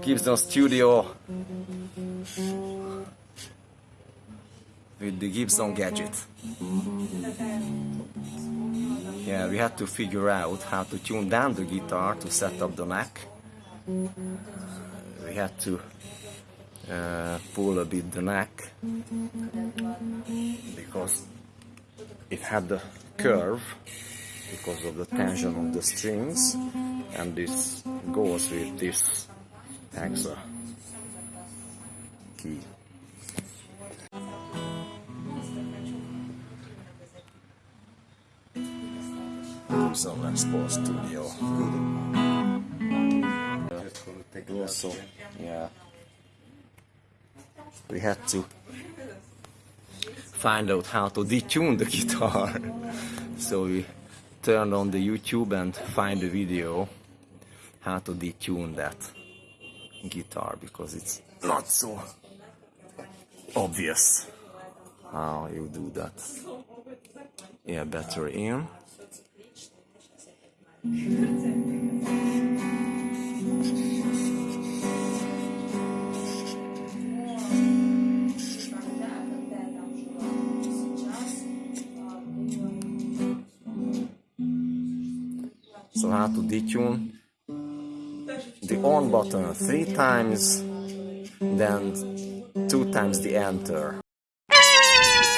Gibson Studio with the Gibson gadget. Yeah, we had to figure out how to tune down the guitar to set up the neck. We had to uh, pull a bit the neck because it had the curve because of the tension of the strings and this goes with this hexa key. Les Paul Studio. Also, yeah, we had to find out how to detune the guitar. so we turned on the YouTube and find the video how to detune that guitar because it's not so obvious how you do that. Yeah, battery in. So how to detune the on button three times, then two times the enter.